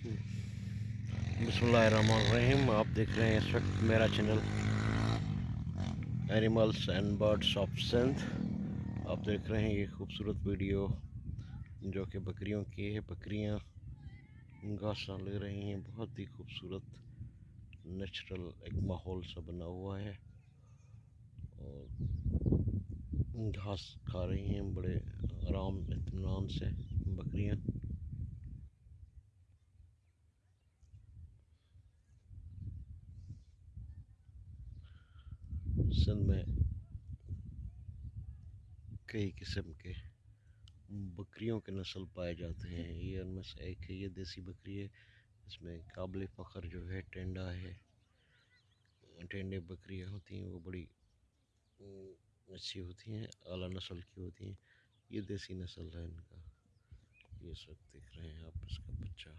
बसमीम आप देख रहे हैं इस वक्त मेरा channel animals and birds of सेंथ आप देख रहे हैं ये खूबसूरत वीडियो जो कि बकरियों की है। बकरियाँ घासा ले रही हैं, बहुत ही खूबसूरत नेचुरल एक माहौल सा बना हुआ है। और घास खा रही हैं, बड़े आराम इतमान से बकरियाँ। सिंध में कई किस्म के बकरियों के नस्ल पाए जाते हैं। ये उनमें से एक है, ये देसी बकरी है। इसमें काबिल फ़ख्र जो है, टेंडा है। टेंडे बकरियाँ होती हैं, वो बड़ी अच्छी होती हैं अला नस्ल की होती हैं। ये देसी नस्ल है इनका। ये सब देख रहे हैं आप, इसका बच्चा।